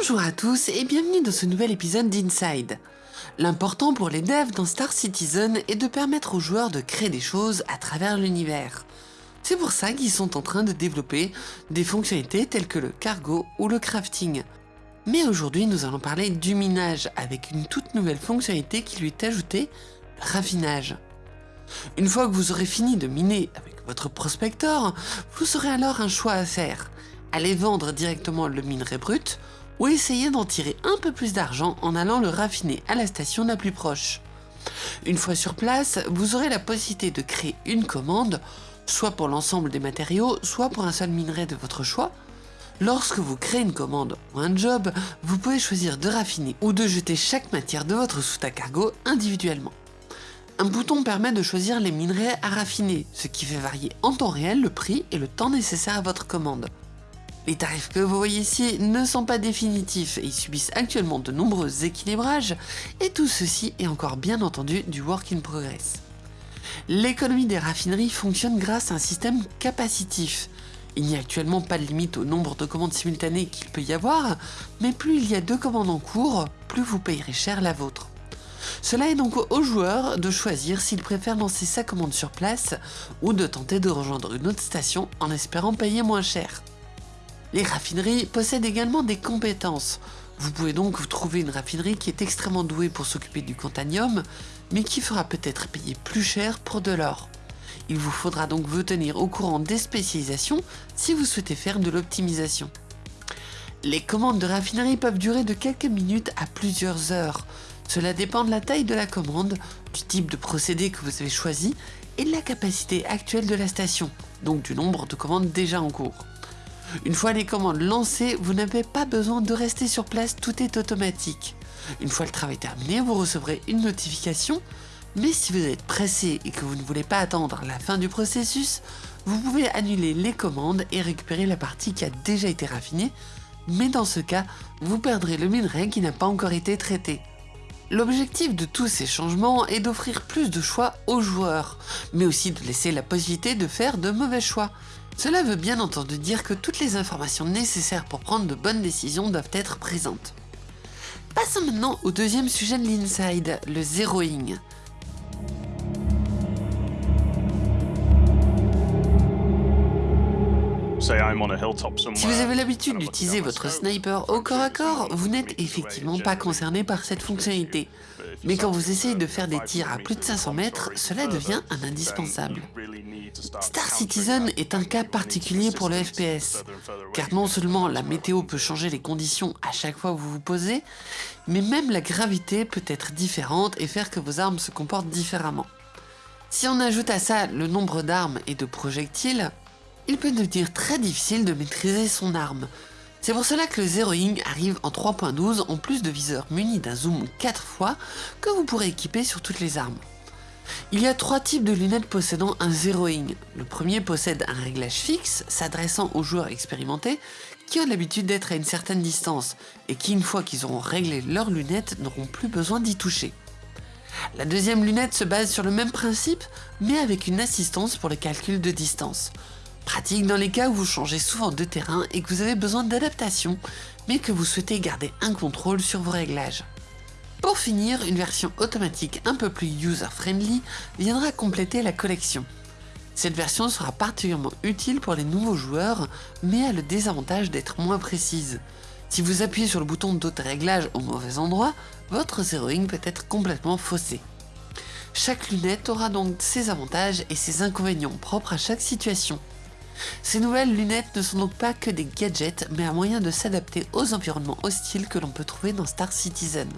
Bonjour à tous et bienvenue dans ce nouvel épisode d'Inside. L'important pour les devs dans Star Citizen est de permettre aux joueurs de créer des choses à travers l'univers. C'est pour ça qu'ils sont en train de développer des fonctionnalités telles que le cargo ou le crafting. Mais aujourd'hui nous allons parler du minage avec une toute nouvelle fonctionnalité qui lui est ajoutée, le raffinage. Une fois que vous aurez fini de miner avec votre prospector, vous aurez alors un choix à faire. Aller vendre directement le minerai brut ou essayer d'en tirer un peu plus d'argent en allant le raffiner à la station la plus proche. Une fois sur place, vous aurez la possibilité de créer une commande, soit pour l'ensemble des matériaux, soit pour un seul minerai de votre choix. Lorsque vous créez une commande ou un job, vous pouvez choisir de raffiner ou de jeter chaque matière de votre soute à cargo individuellement. Un bouton permet de choisir les minerais à raffiner, ce qui fait varier en temps réel le prix et le temps nécessaire à votre commande. Les tarifs que vous voyez ici ne sont pas définitifs et ils subissent actuellement de nombreux équilibrages et tout ceci est encore bien entendu du work in progress. L'économie des raffineries fonctionne grâce à un système capacitif. Il n'y a actuellement pas de limite au nombre de commandes simultanées qu'il peut y avoir, mais plus il y a deux commandes en cours, plus vous payerez cher la vôtre. Cela est donc au joueur de choisir s'il préfère lancer sa commande sur place ou de tenter de rejoindre une autre station en espérant payer moins cher. Les raffineries possèdent également des compétences. Vous pouvez donc trouver une raffinerie qui est extrêmement douée pour s'occuper du cantanium, mais qui fera peut-être payer plus cher pour de l'or. Il vous faudra donc vous tenir au courant des spécialisations si vous souhaitez faire de l'optimisation. Les commandes de raffinerie peuvent durer de quelques minutes à plusieurs heures. Cela dépend de la taille de la commande, du type de procédé que vous avez choisi et de la capacité actuelle de la station, donc du nombre de commandes déjà en cours. Une fois les commandes lancées, vous n'avez pas besoin de rester sur place, tout est automatique. Une fois le travail terminé, vous recevrez une notification, mais si vous êtes pressé et que vous ne voulez pas attendre la fin du processus, vous pouvez annuler les commandes et récupérer la partie qui a déjà été raffinée, mais dans ce cas, vous perdrez le minerai qui n'a pas encore été traité. L'objectif de tous ces changements est d'offrir plus de choix aux joueurs, mais aussi de laisser la possibilité de faire de mauvais choix. Cela veut bien entendu dire que toutes les informations nécessaires pour prendre de bonnes décisions doivent être présentes. Passons maintenant au deuxième sujet de l'Inside, le zeroing. Si vous avez l'habitude d'utiliser votre sniper au corps à corps, vous n'êtes effectivement pas concerné par cette fonctionnalité. Mais quand vous essayez de faire des tirs à plus de 500 mètres, cela devient un indispensable. Star Citizen est un cas particulier pour le FPS, car non seulement la météo peut changer les conditions à chaque fois que vous vous posez, mais même la gravité peut être différente et faire que vos armes se comportent différemment. Si on ajoute à ça le nombre d'armes et de projectiles, il peut devenir très difficile de maîtriser son arme. C'est pour cela que le Zeroing arrive en 3.12 en plus de viseurs munis d'un zoom 4 fois que vous pourrez équiper sur toutes les armes. Il y a trois types de lunettes possédant un Zeroing. Le premier possède un réglage fixe s'adressant aux joueurs expérimentés qui ont l'habitude d'être à une certaine distance et qui une fois qu'ils auront réglé leurs lunettes n'auront plus besoin d'y toucher. La deuxième lunette se base sur le même principe mais avec une assistance pour le calcul de distance. Pratique dans les cas où vous changez souvent de terrain et que vous avez besoin d'adaptation, mais que vous souhaitez garder un contrôle sur vos réglages. Pour finir, une version automatique un peu plus user-friendly viendra compléter la collection. Cette version sera particulièrement utile pour les nouveaux joueurs, mais a le désavantage d'être moins précise. Si vous appuyez sur le bouton d'auto-réglage au mauvais endroit, votre zeroing peut être complètement faussé. Chaque lunette aura donc ses avantages et ses inconvénients propres à chaque situation. Ces nouvelles lunettes ne sont donc pas que des gadgets, mais un moyen de s'adapter aux environnements hostiles que l'on peut trouver dans Star Citizen.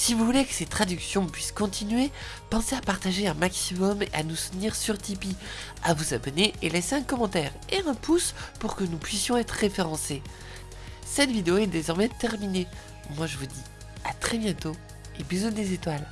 Si vous voulez que ces traductions puissent continuer, pensez à partager un maximum et à nous soutenir sur Tipeee, à vous abonner et laisser un commentaire et un pouce pour que nous puissions être référencés. Cette vidéo est désormais terminée. Moi je vous dis à très bientôt et bisous des étoiles.